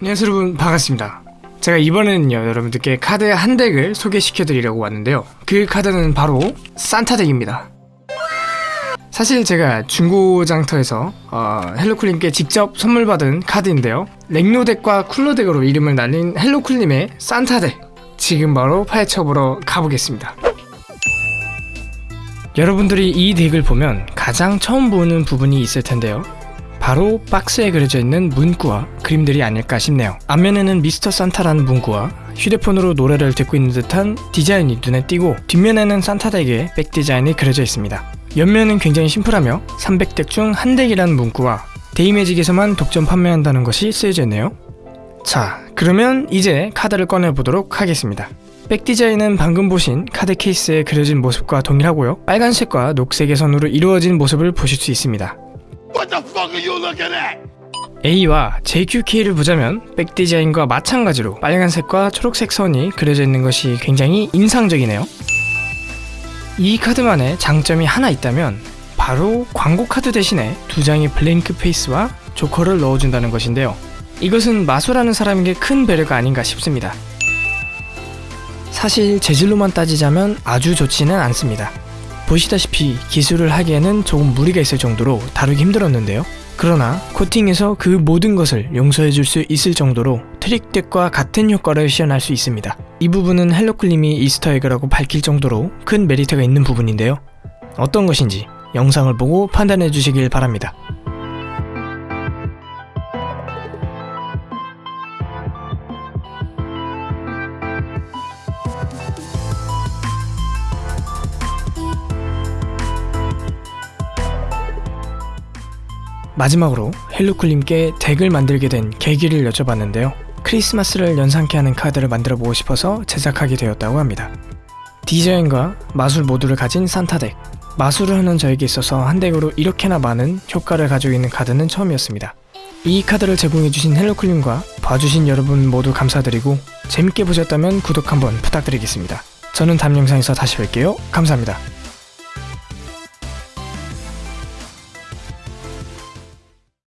안녕하세요 여러분 반갑습니다. 제가 이번에는요 여러분들께 카드 한 deck을 소개시켜 드리려고 왔는데요. 그 카드는 바로 산타 deck입니다. 사실 제가 중고장터에서 어, 헬로쿨님께 직접 선물 받은 카드인데요. 렉노 deck과 쿨러 deck으로 이름을 날린 헬로쿨님의 산타 deck 지금 바로 파헤쳐보러 가보겠습니다. 여러분들이 이 deck을 보면 가장 처음 보는 부분이 있을 텐데요 바로 박스에 그려져 있는 문구와 그림들이 아닐까 싶네요. 앞면에는 미스터 산타라는 문구와 휴대폰으로 노래를 듣고 있는 듯한 디자인이 눈에 띄고 뒷면에는 산타 deck의 back 디자인이 그려져 있습니다. 옆면은 굉장히 심플하며 300 deck 중 한 deck이라는 문구와 데이매직에서만 독점 판매한다는 것이 쓰여져 있네요. 자, 그러면 이제 카드를 꺼내보도록 하겠습니다. back 디자인은 방금 보신 카드 케이스에 그려진 모습과 동일하고요. 빨간색과 녹색의 선으로 이루어진 모습을 보실 수 있습니다. What the fuck are you looking at? A와 JQK를 보자면 백 디자인과 마찬가지로 빨간색과 초록색 선이 그려져 있는 것이 굉장히 인상적이네요. 이 카드만의 장점이 하나 있다면 바로 광고 카드 대신에 두 장의 블랭크 페이스와 조커를 넣어준다는 것인데요. 이것은 마술하는 사람에게 큰 배려가 아닌가 싶습니다. 사실 재질로만 따지자면 아주 좋지는 않습니다. 보시다시피 기술을 하기에는 조금 무리가 있을 정도로 다루기 힘들었는데요. 그러나 코팅에서 그 모든 것을 용서해 줄 수 있을 정도로 trick deck과 같은 효과를 시연할 수 있습니다. 이 부분은 헬로쿨님이 Easter egg라고 밝힐 정도로 큰 메리트가 있는 부분인데요. 어떤 것인지 영상을 보고 판단해 주시길 바랍니다. 마지막으로 헬로쿨님께 deck을 만들게 된 계기를 여쭤봤는데요. 크리스마스를 연상케 하는 카드를 만들어 보고 싶어서 제작하게 되었다고 합니다. 디자인과 마술 모두를 가진 산타 deck. 마술을 하는 저에게 있어서 한 deck으로 이렇게나 많은 효과를 가지고 있는 카드는 처음이었습니다. 이 카드를 제공해주신 헬로쿨님과 봐주신 여러분 모두 감사드리고 재밌게 보셨다면 구독 한번 부탁드리겠습니다. 저는 다음 영상에서 다시 뵐게요. 감사합니다.